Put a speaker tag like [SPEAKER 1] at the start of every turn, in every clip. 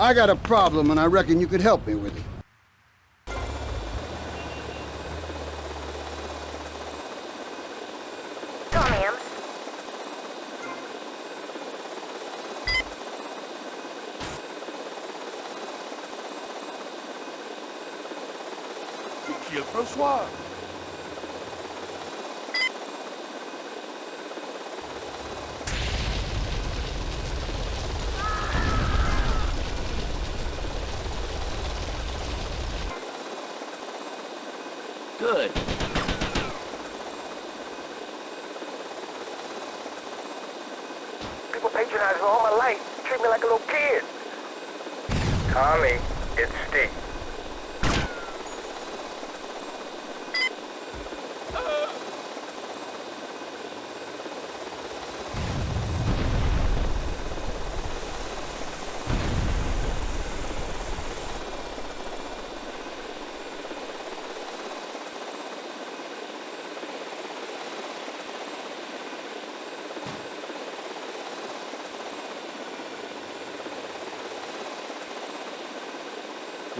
[SPEAKER 1] I got a problem, and I reckon you could help me with it.
[SPEAKER 2] Tom Hams.
[SPEAKER 3] Qui est François
[SPEAKER 4] Good.
[SPEAKER 2] People patronize me all my life. Treat me like a little kid.
[SPEAKER 5] Tommy, it's Steve.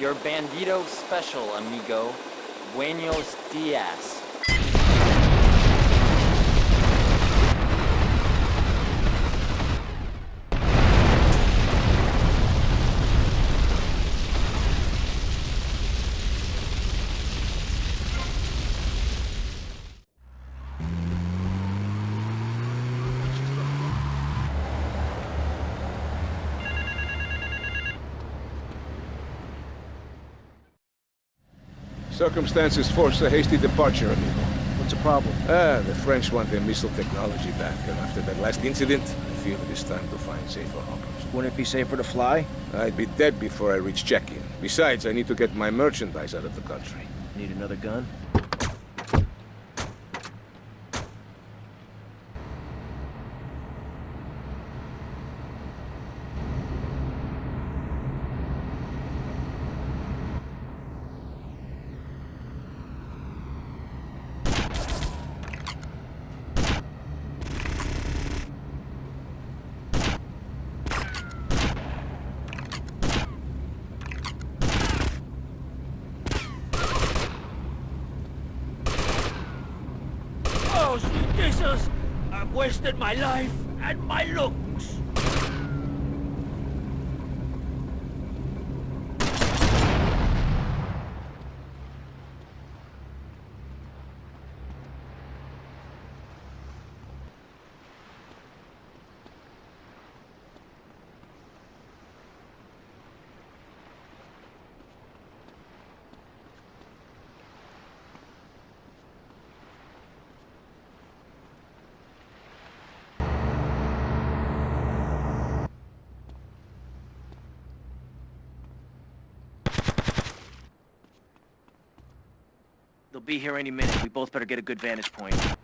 [SPEAKER 4] Your bandito special, amigo. Buenos dias.
[SPEAKER 6] Circumstances forced a hasty departure, amigo.
[SPEAKER 7] What's the problem?
[SPEAKER 6] Ah, the French want their missile technology back, and after that last incident, I feel it is time to find safer harbors.
[SPEAKER 7] Wouldn't it be safer to fly?
[SPEAKER 6] I'd be dead before I reach check-in. Besides, I need to get my merchandise out of the country.
[SPEAKER 7] Need another gun?
[SPEAKER 3] Oh, sweet Jesus! I've wasted my life and my looks.
[SPEAKER 7] They'll be here any minute. We both better get a good vantage point.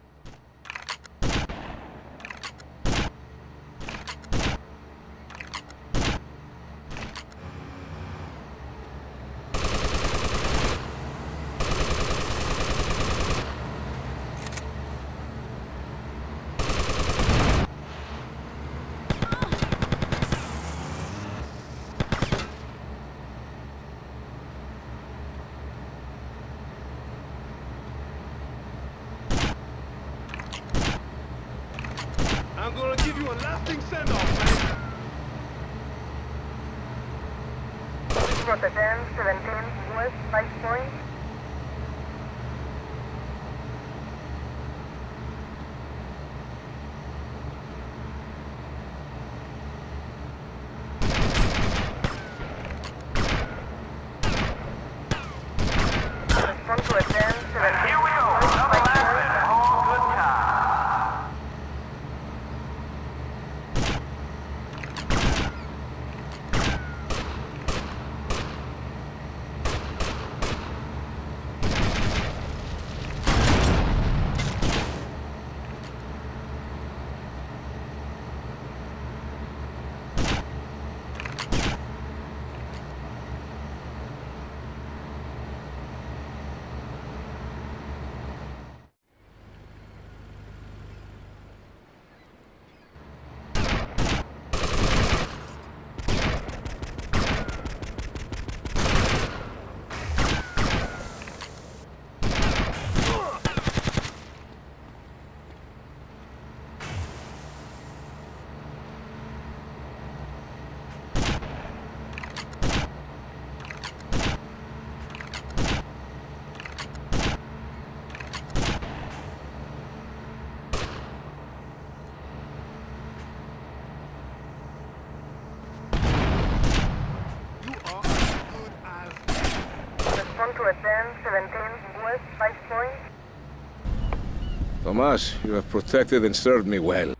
[SPEAKER 6] Tomas, you have protected and served me well.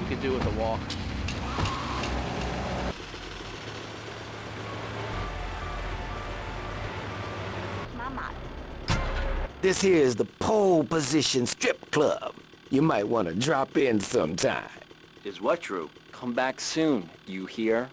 [SPEAKER 7] We could do with a walk.
[SPEAKER 8] This here is the pole position strip club. You might want to drop in sometime.
[SPEAKER 9] Is what true? Come back soon, you hear?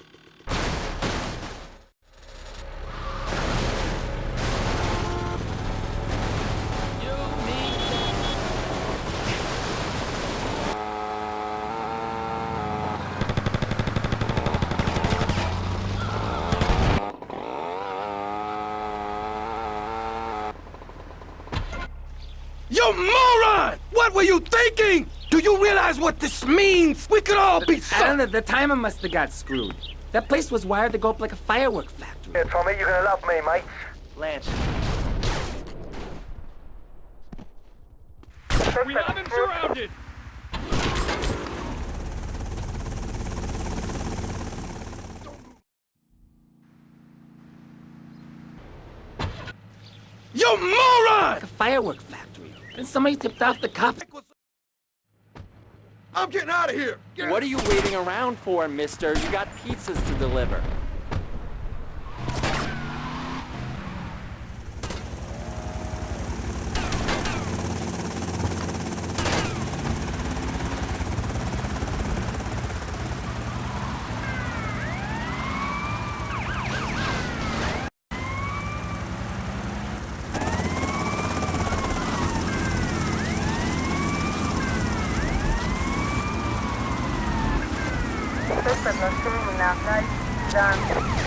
[SPEAKER 8] You moron! What were you thinking? Do you realize what this means? We could all be so...
[SPEAKER 4] And the, the timer must have got screwed. That place was wired to go up like a firework factory.
[SPEAKER 5] Hey, Tommy, you're gonna love me, mate.
[SPEAKER 7] Lance,
[SPEAKER 10] We have him surrounded!
[SPEAKER 8] You moron!
[SPEAKER 4] Like a firework factory. And somebody tipped off the cops.
[SPEAKER 11] I'm getting out of here! Get
[SPEAKER 9] What are you waiting around for, mister? You got pizzas to deliver.
[SPEAKER 12] Suspect was swimming outside. Done.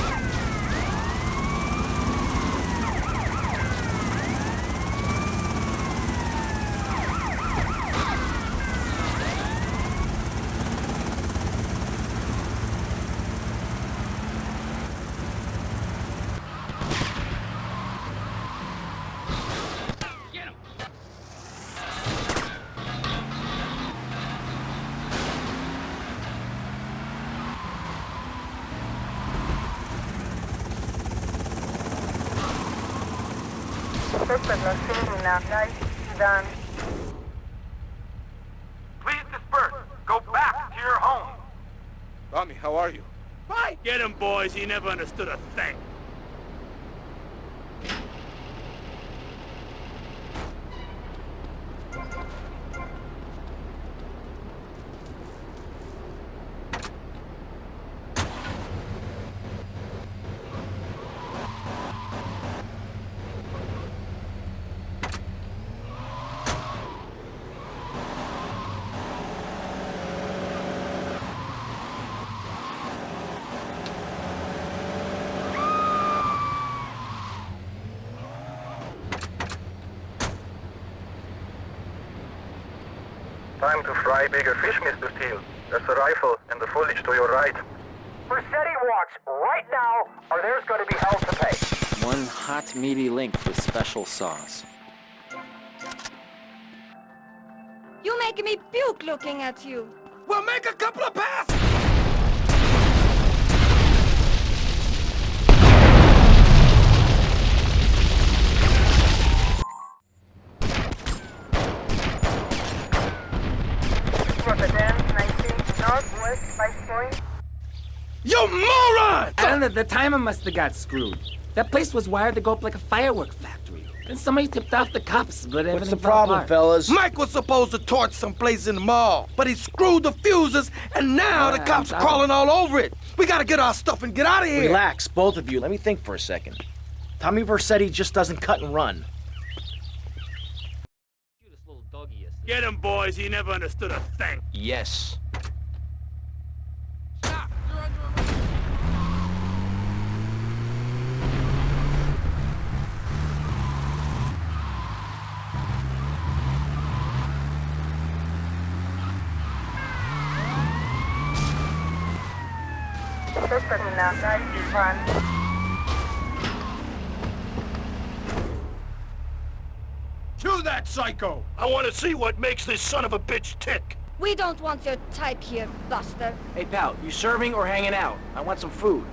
[SPEAKER 12] Suspect was swimming outside. Done.
[SPEAKER 5] Please disperse. Go back to your home.
[SPEAKER 6] Tommy, how are you?
[SPEAKER 10] Get him, boys. He never understood a thing.
[SPEAKER 5] Time to fry bigger fish, Mr. Steele. There's a rifle and the foliage to your right.
[SPEAKER 12] Rossetti walks right now, or there's going to be hell to pay.
[SPEAKER 9] One hot meaty link with special sauce.
[SPEAKER 13] You making me puke looking at you.
[SPEAKER 8] We'll make a couple of passes!
[SPEAKER 12] Northwest Vice Point.
[SPEAKER 8] You moron!
[SPEAKER 4] And the, the timer must have got screwed. That place was wired to go up like a firework factory. And somebody tipped off the cops, but everything
[SPEAKER 7] what's the problem,
[SPEAKER 4] apart.
[SPEAKER 7] fellas?
[SPEAKER 8] Mike was supposed to torch someplace in the mall, but he screwed the fuses, and now the
[SPEAKER 4] Uh,
[SPEAKER 8] cops are crawling all over it. We gotta get our stuff and get out of here.
[SPEAKER 7] relax, both of you. Let me think for a second. Tommy Vercetti just doesn't cut and run.
[SPEAKER 10] Get him, boys. He never understood a thing.
[SPEAKER 7] Yes.
[SPEAKER 12] Suspect is. Run.
[SPEAKER 10] To that psycho! I want to see what makes this son of a bitch tick.
[SPEAKER 2] We don't want your type here, Buster.
[SPEAKER 7] Hey, pal, you serving or hanging out? I want some food.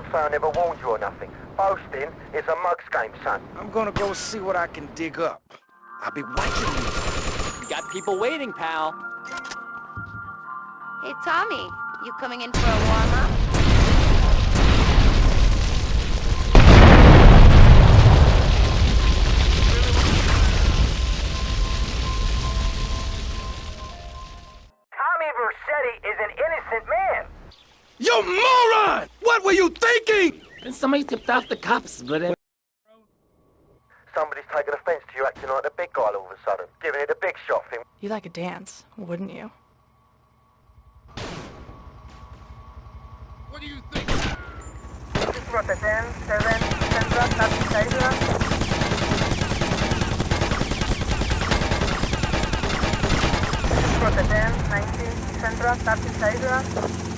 [SPEAKER 14] Don't say I never warned you or nothing. Boasting is a mug's game, son.
[SPEAKER 15] I'm gonna go see what I can dig up. I'll be watching you.
[SPEAKER 4] You got people waiting, pal.
[SPEAKER 2] Hey, Tommy, you coming in for a warm-up?
[SPEAKER 14] Tommy Vercetti is an innocent man.
[SPEAKER 15] You moron! What were you thinking?
[SPEAKER 16] Then somebody tipped off the cops, but uh,
[SPEAKER 14] Somebody's taken offense to you acting like the big guy all of a sudden, giving it a big shot thing.
[SPEAKER 17] You like a dance, wouldn't you? What do you think?!
[SPEAKER 14] This is Rotterdam, 7, Central, Taxi Rotterdam, 19, Central, Taxi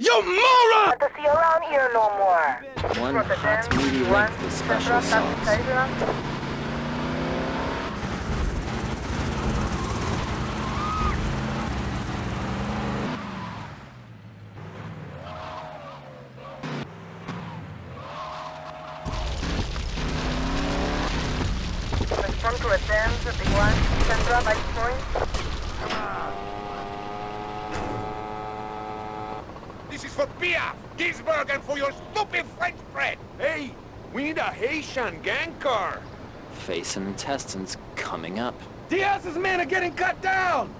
[SPEAKER 15] You moron!
[SPEAKER 14] to see you around here no more.
[SPEAKER 4] One hot meaty length with special sauce.
[SPEAKER 14] Respond to attend, big one, Central, by point.
[SPEAKER 18] This is for Pia, Ginsburg, and for your stupid French friend. Hey, we need a Gang car.
[SPEAKER 4] Face and intestines coming up.
[SPEAKER 15] Diaz's men are getting cut down!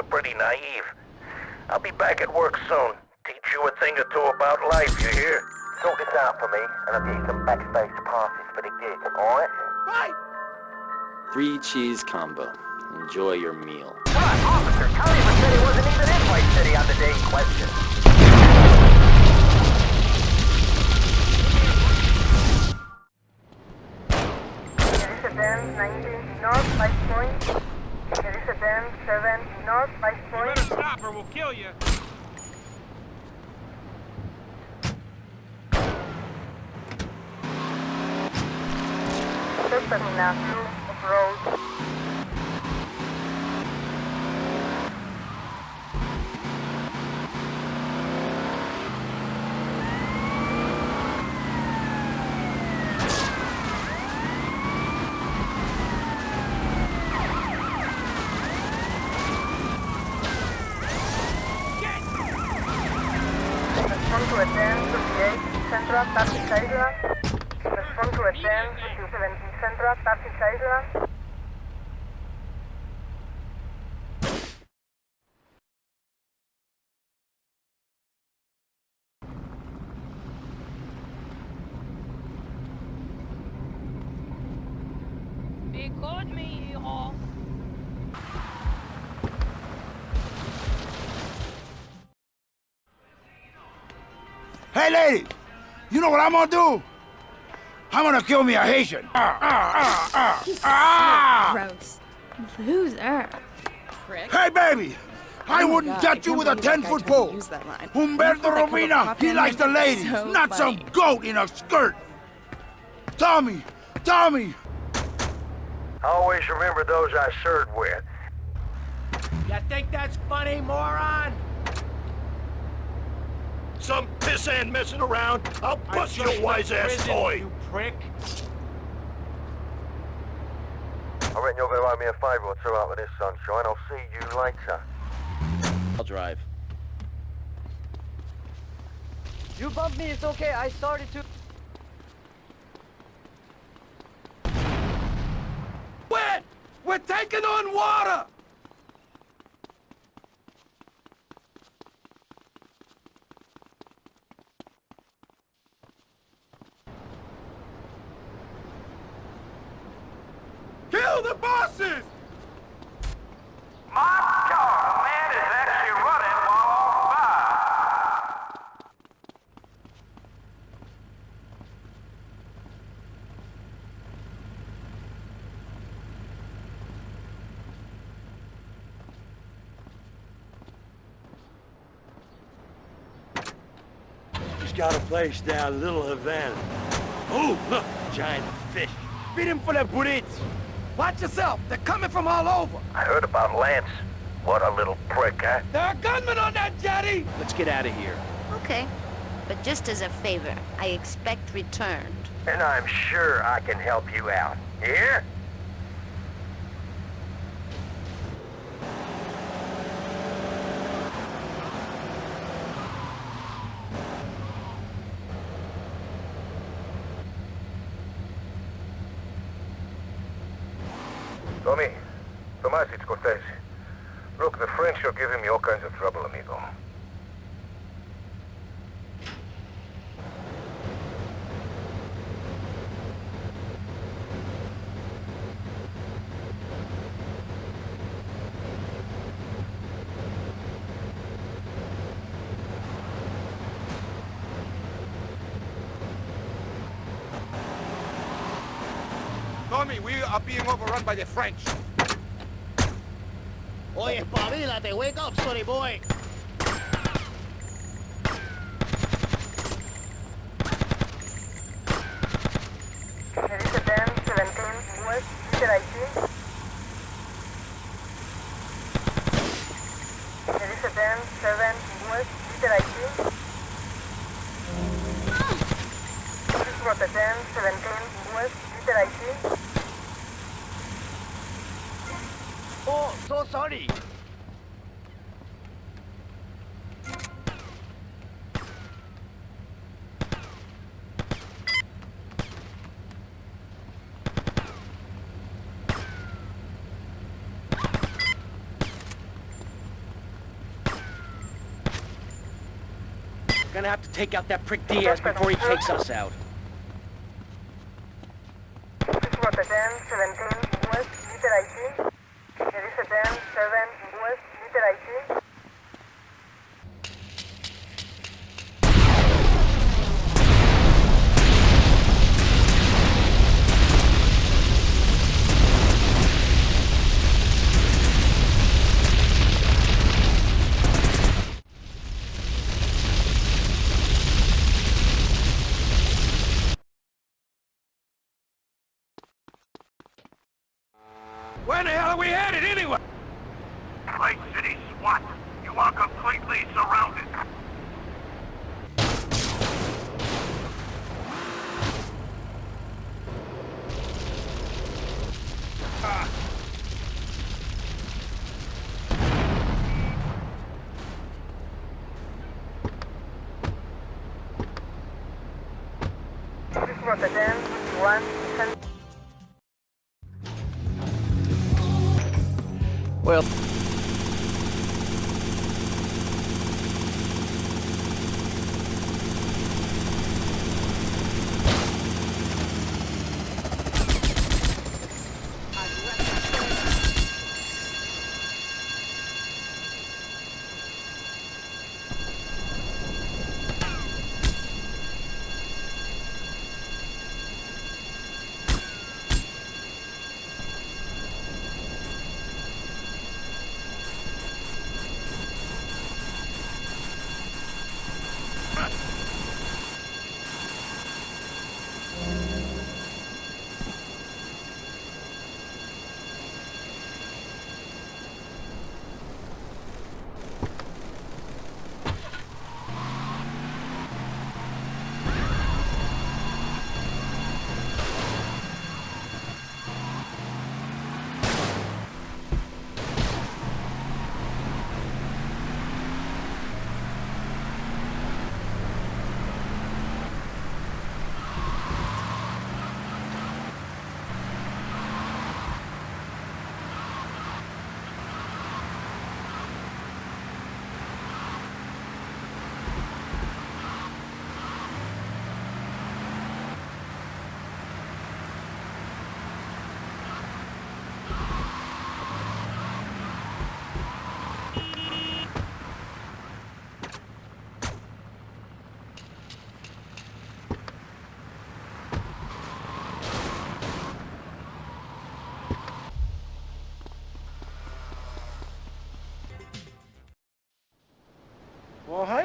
[SPEAKER 14] You're pretty naive. I'll be back at work soon. Teach you a thing or two about life, you hear? Sort this out for me, and I'll get you some backstage passes for the gig, alright?
[SPEAKER 15] Right!
[SPEAKER 4] Three cheese combo. Enjoy your meal.
[SPEAKER 14] What, officer? Tommy Vercetti wasn't even in Vice City on the day in question. Elizabeth 19 North, 5 point. Elizabeth 7 North, 5 point.
[SPEAKER 19] stop or we'll kill you.
[SPEAKER 14] Terminal 2 of road. Respond to attend to the 8 Central Taxi Island. Respond to attend to 17 Central Taxi Island.
[SPEAKER 19] They caught me, hijo.
[SPEAKER 15] Hey, lady! You know what I'm gonna do? I'm gonna kill me a Haitian. Ah, ah, ah, ah, ah.
[SPEAKER 17] Gross. Loser. Prick.
[SPEAKER 15] Hey, baby! I wouldn't touch you with a 10-foot pole.
[SPEAKER 17] Use that line.
[SPEAKER 15] Umberto Robina, he likes the ladies,
[SPEAKER 17] So
[SPEAKER 15] not some goat in a skirt. Tommy, Tommy,
[SPEAKER 14] Always remember those I served with.
[SPEAKER 19] You think that's funny, moron?
[SPEAKER 15] some pissant messing around. I'll bust
[SPEAKER 19] your wise-ass toy prick!
[SPEAKER 14] I reckon you're gonna owe me a favour or two out of this sunshine. I'll see you later.
[SPEAKER 4] I'll drive.
[SPEAKER 14] You bumped me, it's okay. I started to... Wet!
[SPEAKER 11] We're taking on water! Kill the bosses!
[SPEAKER 14] My God, man is actually running while on fire.
[SPEAKER 20] He's got a place down Little Havana. Oh, look, giant fish.
[SPEAKER 11] Feed him for the burritos. Watch yourself. They're coming from all over.
[SPEAKER 14] I heard about Lance. What a little prick, huh?
[SPEAKER 11] There are gunmen on that jetty.
[SPEAKER 7] Let's get out of here.
[SPEAKER 21] Okay. But just as a favor, I expect returned.
[SPEAKER 14] And I'm sure I can help you out. You hear? Tommy, Tomas, it's Cortez. Look, the French are giving me all kinds of trouble, amigo.
[SPEAKER 11] Tommy, we are being overrun by the French.
[SPEAKER 20] Oye, espabilate, wake up, sonny boy.
[SPEAKER 5] Elisa 10, 17, West, Peter IT. Elisa 10, 7, West, Peter IT. Rota 10, 17, West, Peter IT.
[SPEAKER 20] Oh, so sorry.
[SPEAKER 7] Gonna have to take out that prick Diaz before he takes us out.
[SPEAKER 5] Rota 10, 17, West, Peter IT. Elisa 10, 7, West, Peter IT.
[SPEAKER 11] Where the hell are we headed anyway?
[SPEAKER 14] Clay City SWAT. You are completely surrounded.
[SPEAKER 5] Rota 10,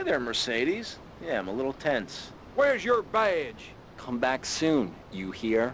[SPEAKER 7] there, Mercedes. Yeah, I'm a little tense.
[SPEAKER 11] Where's your badge?
[SPEAKER 4] Come back soon, you hear?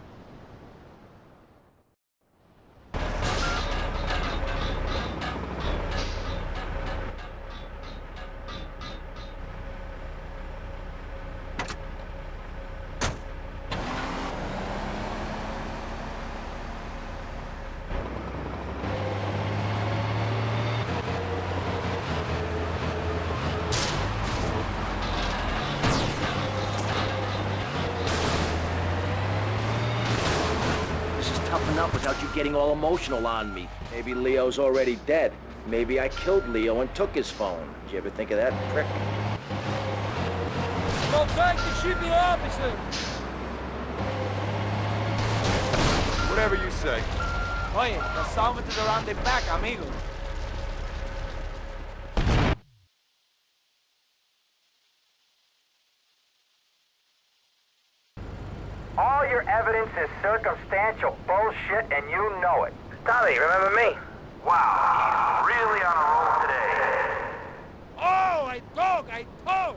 [SPEAKER 7] This is tough enough without you getting all emotional on me. Maybe Leo's already dead. Maybe I killed Leo and took his phone. Did you ever think of that, prick?
[SPEAKER 11] Go back to shoot the officer! Whatever you say.
[SPEAKER 22] Oye, the summit is around the back, amigo.
[SPEAKER 14] All your evidence is circumstantial bullshit, and you know it. Tommy, remember me? Wow, he's really on a roll today.
[SPEAKER 11] Oh, I dog, I talk!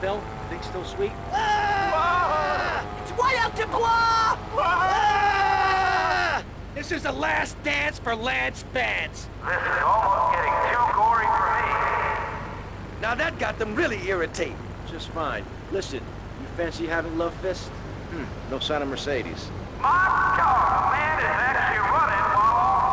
[SPEAKER 7] Bill, think still sweet? Ah, It's wild to bloh!
[SPEAKER 19] This is the last dance for Lance Vance.
[SPEAKER 14] This is almost getting too gory for me.
[SPEAKER 19] Now that got them really irritated.
[SPEAKER 7] Just fine. Listen, you fancy having love fist? Hmm, no sign of Mercedes.
[SPEAKER 14] My God, man is actually running while on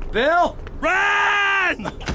[SPEAKER 14] fire.
[SPEAKER 19] Bill? Run!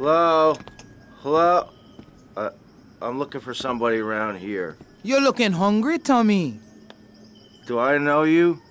[SPEAKER 7] Hello? Hello? Uh, I'm looking for somebody around here.
[SPEAKER 22] You're looking hungry, Tommy.
[SPEAKER 7] Do I know you?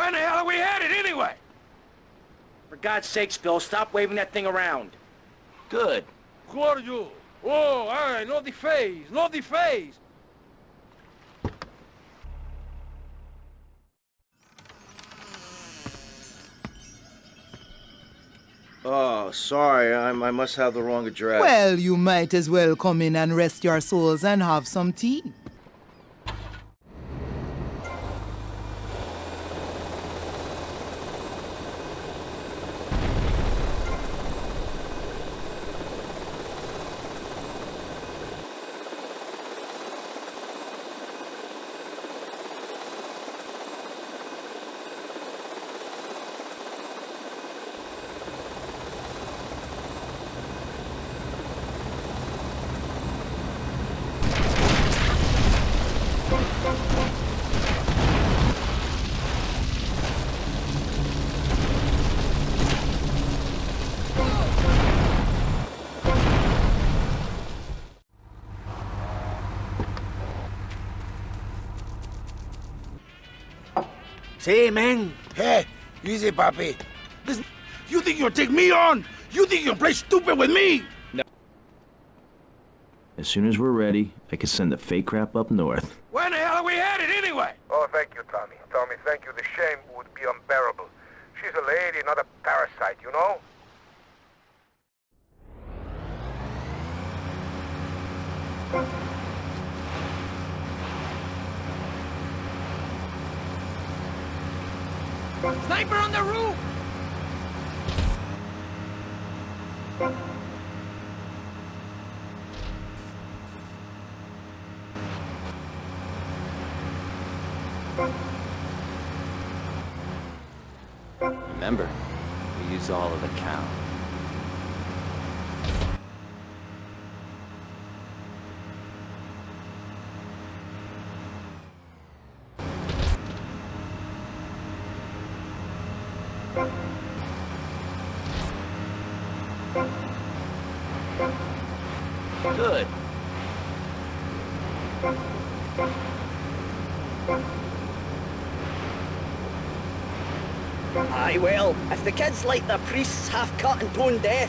[SPEAKER 11] Where the hell are we headed anyway?
[SPEAKER 7] For God's sakes, Bill, stop waving that thing around. Good.
[SPEAKER 11] Who are you? Oh, all right, no the face, no the face.
[SPEAKER 23] Oh, sorry. I, I must have the wrong address.
[SPEAKER 22] Well, you might as well come in and rest your souls and have some tea.
[SPEAKER 15] Say, man. Hey, easy, papi. Listen, you think you'll take me on? You think you can play stupid with me? No.
[SPEAKER 23] As soon as we're ready, I can send the fake crap up north.
[SPEAKER 11] Where the hell are we headed anyway?
[SPEAKER 6] Oh, thank you, Tommy. Tommy, thank you. The shame would be unbearable. She's a lady, not a parasite, you know?
[SPEAKER 22] Sniper on the roof!
[SPEAKER 4] Remember, we use all of the cow.
[SPEAKER 23] Good.
[SPEAKER 24] Aye, well, if the kids like their priests half cut and tone deaf.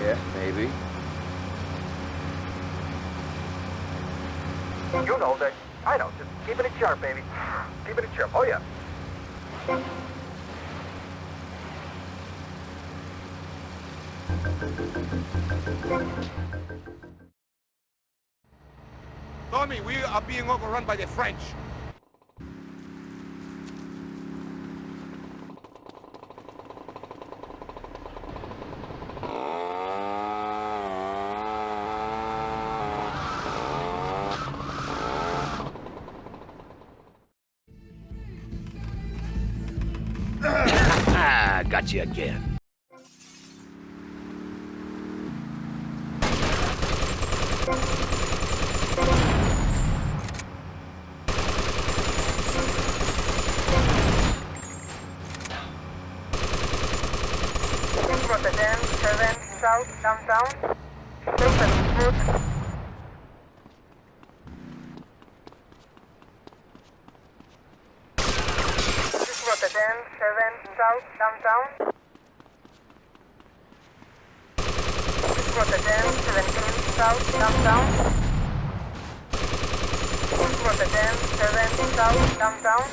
[SPEAKER 23] Yeah, maybe.
[SPEAKER 6] You know that. I know. Just keeping it in sharp, baby. Keeping it sharp. Oh, yeah.
[SPEAKER 11] Tommy, we are being overrun by the French.
[SPEAKER 23] Ah, got you again.
[SPEAKER 25] Rotterdam, 7, South, downtown. Stop at foot. Rotterdam, 7, South, downtown. Rotterdam, 17, South, downtown. Rotterdam, 7, South, downtown.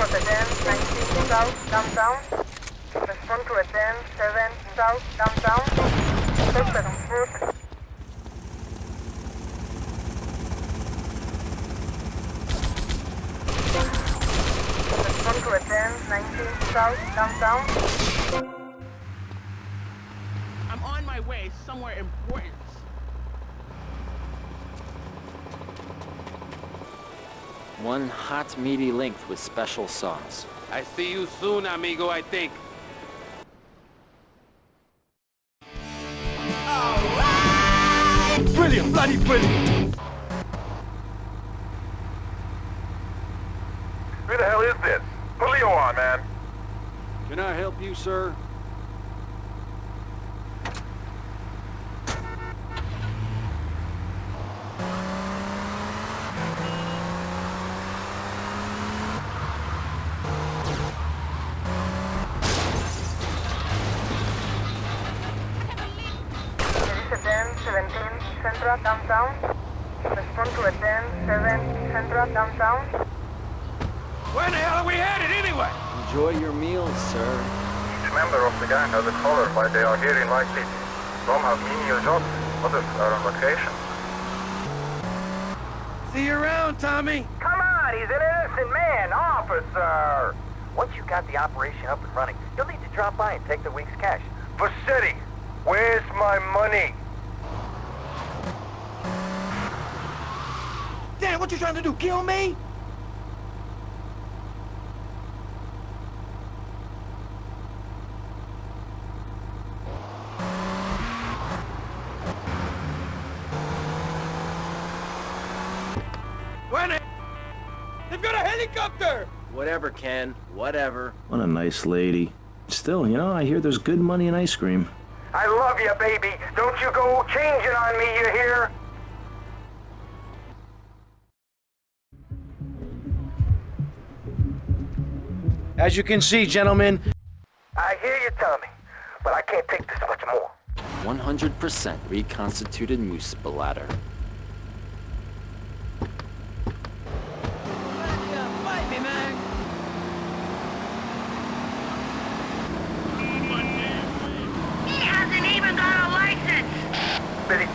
[SPEAKER 25] Rotterdam, 19 South, downtown. Respond to Rotterdam, 7 South, downtown. Stop
[SPEAKER 8] I'm on my way somewhere important.
[SPEAKER 4] One hot, meaty length with special sauce.
[SPEAKER 11] I see you soon, amigo, I think.
[SPEAKER 26] Where the hell are we headed anyway?
[SPEAKER 4] Enjoy your meals, sir.
[SPEAKER 12] Each member of the gang has a color why they are here in Vice City. Some have menial jobs, others are on vacation.
[SPEAKER 11] See you around, Tommy.
[SPEAKER 12] Come on, he's an innocent man, officer! Once you got the operation up and running, you'll need to drop by and take the week's cash. City, where's my money?
[SPEAKER 11] Dan, what you trying to do? Kill me?
[SPEAKER 7] Whatever, Ken. Whatever.
[SPEAKER 27] What a nice lady. Still, you know, I hear there's good money in ice cream.
[SPEAKER 12] I love you, baby. Don't you go changing on me, you hear?
[SPEAKER 7] As you can see, gentlemen,
[SPEAKER 12] I hear you, Tommy, but I can't take this much more.
[SPEAKER 4] 100% reconstituted moose bladder.
[SPEAKER 24] Fight me, man!
[SPEAKER 12] He hasn't even got a license!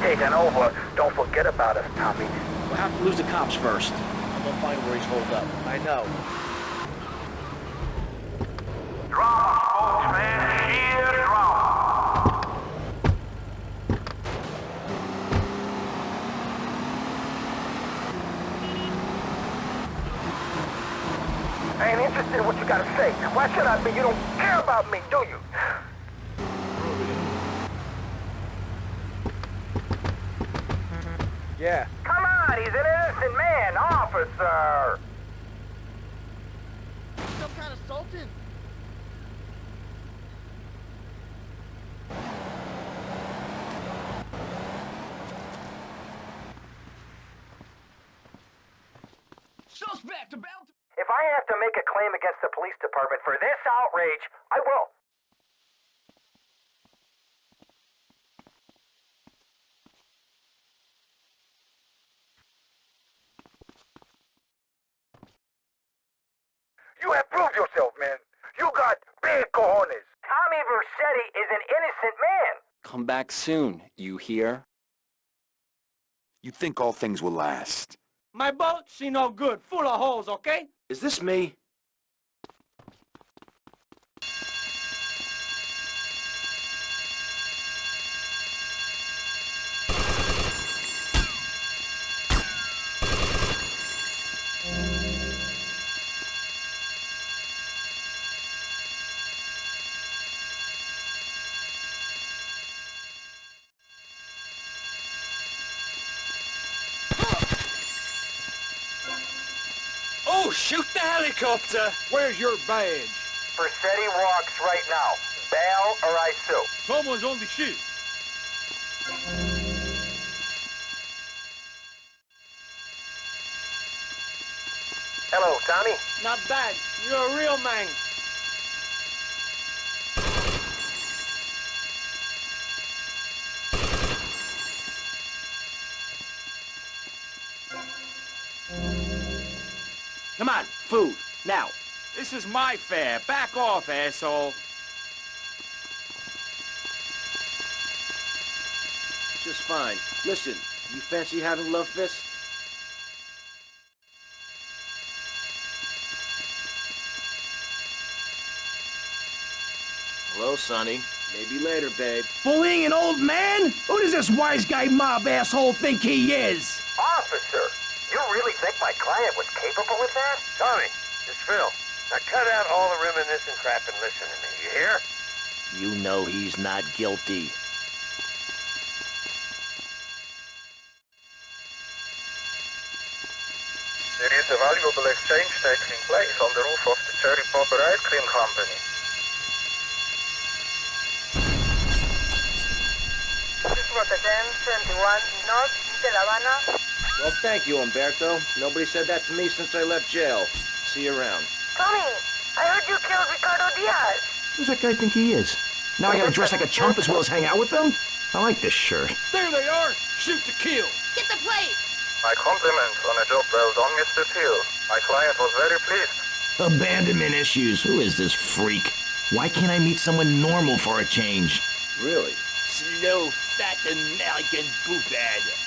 [SPEAKER 12] City's taking over. Don't forget about us, Tommy.
[SPEAKER 7] we'll have to lose the cops first. I'm gonna find where he's holed up. I know.
[SPEAKER 12] Drama, folks. Sheer drama. I ain't interested in what you gotta say. Why should I be? You don't care about me, do you?
[SPEAKER 11] Yeah.
[SPEAKER 12] Come on, he's an innocent man, officer.
[SPEAKER 24] Some kind of sultan? Suspect about
[SPEAKER 12] If I have to make a claim against the police department for this outrage, I will. You have proved yourself, man. You got big cojones. Tommy Vercetti is an innocent man.
[SPEAKER 4] Come back soon, you hear?
[SPEAKER 26] You think all things will last?
[SPEAKER 11] My boat, she no good. Full of holes, okay?
[SPEAKER 7] Is this me?
[SPEAKER 11] Oh, shoot the helicopter!
[SPEAKER 26] Where's your badge?
[SPEAKER 12] Vercetti walks right now. Bail or I sue.
[SPEAKER 26] Someone's on the ship.
[SPEAKER 12] Hello, Tommy.
[SPEAKER 11] Not bad. You're a real man.
[SPEAKER 7] Come on, food, now.
[SPEAKER 11] This is my fare. Back off, asshole.
[SPEAKER 7] Just fine. Listen, you fancy having love fist? Hello, Sonny. Maybe later, babe.
[SPEAKER 8] Bullying an old man? Who does this wise guy mob asshole think he is?
[SPEAKER 12] Officer, you really think my client was capable of that? Tommy, it's Phil. Now cut out all the reminiscent crap and listen to me, you hear?
[SPEAKER 7] You know he's not guilty.
[SPEAKER 12] There is a valuable exchange taking place on the roof of the Cherry Popper Ice Cream Company.
[SPEAKER 28] This was a 1071 North de La Habana.
[SPEAKER 7] Well, thank you, Umberto. Nobody said that to me since I left jail. See you around.
[SPEAKER 28] Tommy, I heard you killed Ricardo Diaz.
[SPEAKER 8] Who's that guy think he is? Now I gotta dress like a chump as well as hang out with them? I like this shirt.
[SPEAKER 26] There they are! Shoot to kill!
[SPEAKER 13] Get the plates!
[SPEAKER 6] My compliments on a job well done, Mr. Teal. My client was very pleased.
[SPEAKER 23] Abandonment issues. Who is this freak? Why can't I meet someone normal for a change?
[SPEAKER 7] Really?
[SPEAKER 20] Slow, fat American poophead.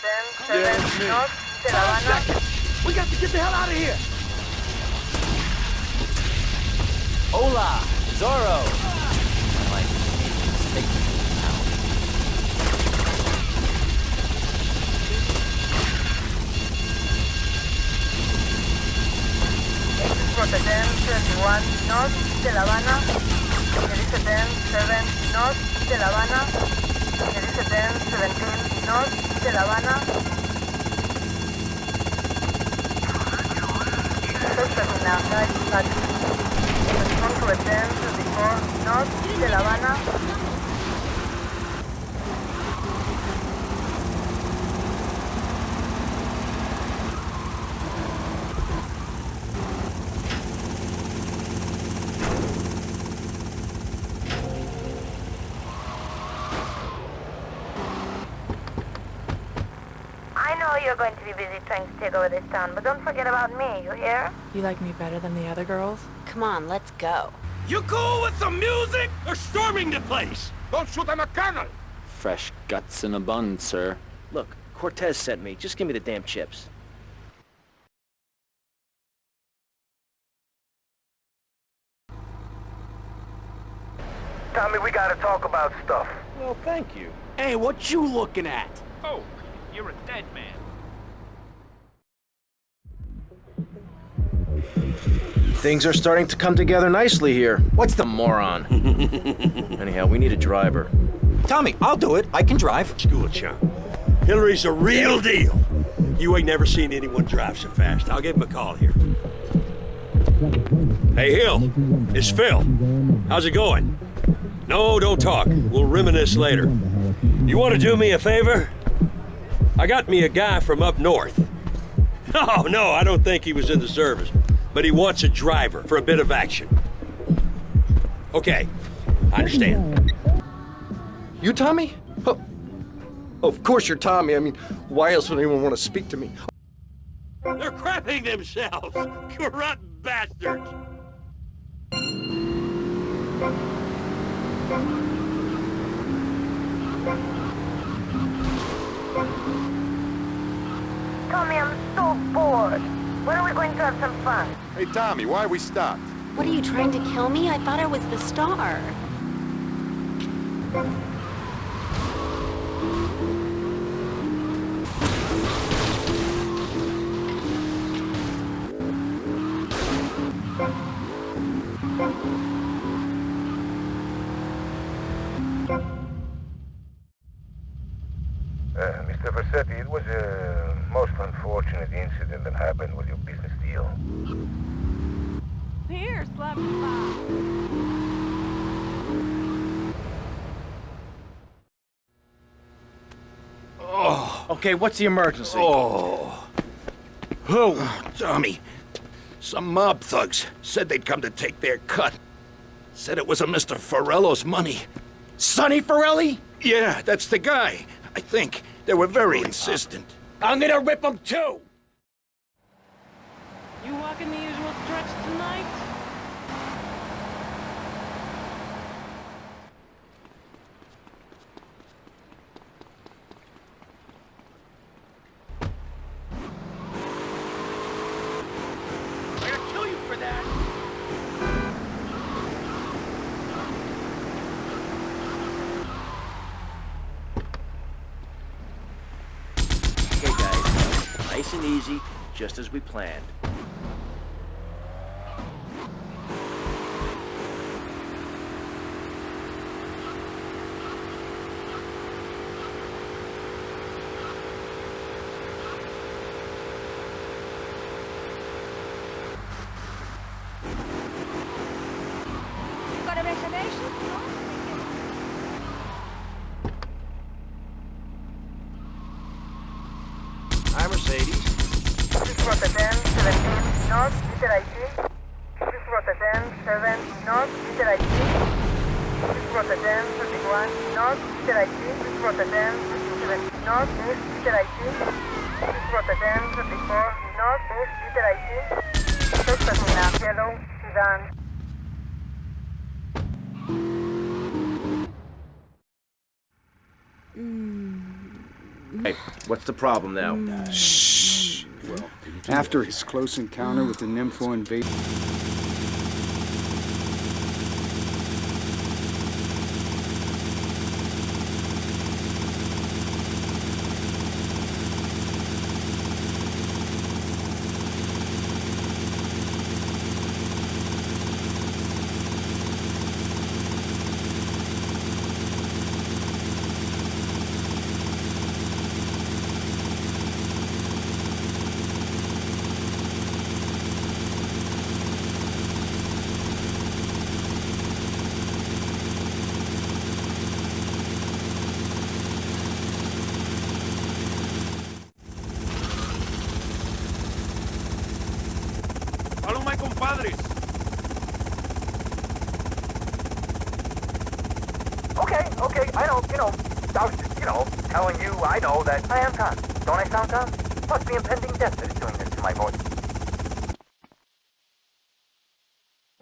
[SPEAKER 11] 10, 7, north, Havana.
[SPEAKER 20] We got to get the hell out of here.
[SPEAKER 4] Zorro.
[SPEAKER 11] North de La Habana. Rotterdam 7 North 17 North, Little Havana. Suspect in outside taxi. Respond to attend 34 North, Little Havana.
[SPEAKER 2] I know you're going to be busy trying to take over this town, but don't forget about me, you hear?
[SPEAKER 29] You like me better than the other girls?
[SPEAKER 21] Come on, let's go.
[SPEAKER 20] You cool with some music? They're storming the place!
[SPEAKER 30] Don't shoot at McConnell!
[SPEAKER 4] Fresh guts in a bun, sir.
[SPEAKER 7] Look, Cortez sent me. Just give me the damn chips.
[SPEAKER 6] Tommy, we gotta talk about stuff.
[SPEAKER 7] Well, thank you.
[SPEAKER 20] Hey, what you looking at?
[SPEAKER 13] Oh, you're a dead man.
[SPEAKER 7] Things are starting to come together nicely here. What's the moron? Anyhow, we need a driver.
[SPEAKER 8] Tommy, I'll do it. I can drive.
[SPEAKER 20] School chump. Hilary's a real deal. You ain't never seen anyone drive so fast. I'll give him a call here. Hey, Hill. It's Phil. How's it going? No, don't talk. We'll reminisce later. You want to do me a favor? I got me a guy from up north. Oh, no, I don't think he was in the service. But he wants a driver for a bit of action. Okay, I understand.
[SPEAKER 8] You Tommy? Oh, of course you're Tommy. I mean, why else would anyone want to speak to me?
[SPEAKER 20] They're crapping themselves! Corrupt bastards!
[SPEAKER 2] Tommy, I'm so bored. When are we going to have some fun?
[SPEAKER 30] Hey, Tommy, why are we stopped?
[SPEAKER 21] What are you trying to kill me? I thought I was the star.
[SPEAKER 6] Uh, Mr. Vercetti, it was a most unfortunate incident that happened with your business deal.
[SPEAKER 13] Here, slap slap.
[SPEAKER 7] Oh. Okay, what's the emergency?
[SPEAKER 19] Oh. Oh, Tommy. Some mob thugs said they'd come to take their cut. Said it was a Mr. Forelli's money.
[SPEAKER 8] Sonny Forelli?
[SPEAKER 19] Yeah, that's the guy. I think. They were very insistent.
[SPEAKER 8] I'm gonna rip them too!
[SPEAKER 13] You walking the usual stretch tonight?
[SPEAKER 20] I'm gonna kill you for that!
[SPEAKER 7] Okay, guys. Nice and easy, just as we planned. Hi, Mercedes.
[SPEAKER 31] This is Rotterdam 17 North, Little Haiti. This is Rotterdam 7 North, Little Haiti. This is Rotterdam 31 North, Little Haiti. This is Rotterdam 17 North, East, Little Haiti. This is Rotterdam 34 North, East, Little Haiti. First yellow, Sudan.
[SPEAKER 7] Hey, what's the problem now?
[SPEAKER 32] Shh. After his close encounter with the Nympho invasion.
[SPEAKER 11] Compadres.
[SPEAKER 33] Okay, okay, I know, you know, I was just, you know, telling you I know that I am Tom. Don't I sound Tom? Must be impending death that is doing this to my voice.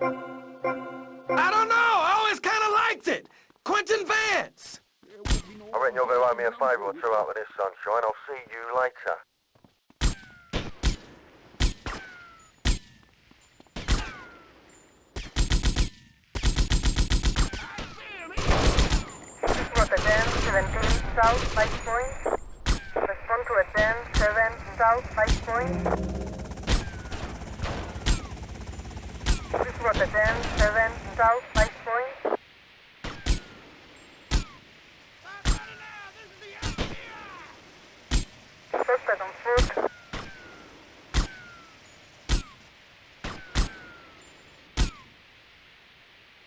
[SPEAKER 11] I don't know. I always kind of liked it. Quentin Vance.
[SPEAKER 33] I reckon you're going to owe me a favor or two out of this, sunshine. I'll see you later.
[SPEAKER 31] This is Rotterdam 17 South, 5 point. Respond to Rotterdam 7 South, 5 point. This is Rotterdam 7 South, 5 point. Suspect on foot.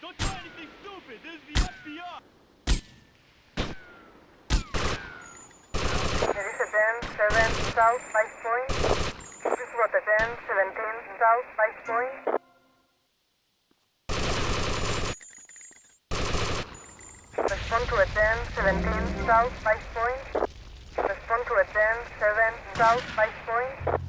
[SPEAKER 8] Don't try anything stupid. This is the FBI.
[SPEAKER 31] Rotterdam 7 South, 5 point. This is Rotterdam 17 South, 5 point. Respond to Rotterdam 17 South, 5 point. Respond to Rotterdam 7 South, 5 point.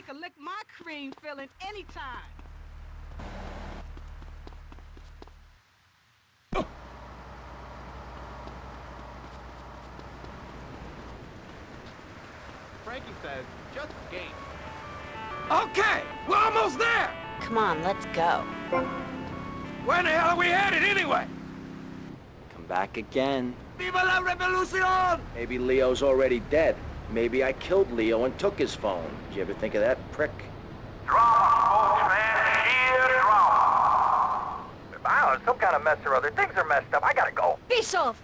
[SPEAKER 8] He can lick my cream filling anytime.
[SPEAKER 11] Frankie says, just game. Okay, we're almost there.
[SPEAKER 21] Come on, let's go.
[SPEAKER 11] Where the hell are we headed anyway?
[SPEAKER 4] Come back again.
[SPEAKER 11] Viva la revolucion!
[SPEAKER 7] Maybe Leo's already dead. Maybe I killed Leo and took his phone. Did you ever think of that, prick?
[SPEAKER 33] Some kind of mess or other. Things are messed up. I gotta go.
[SPEAKER 13] Peace off.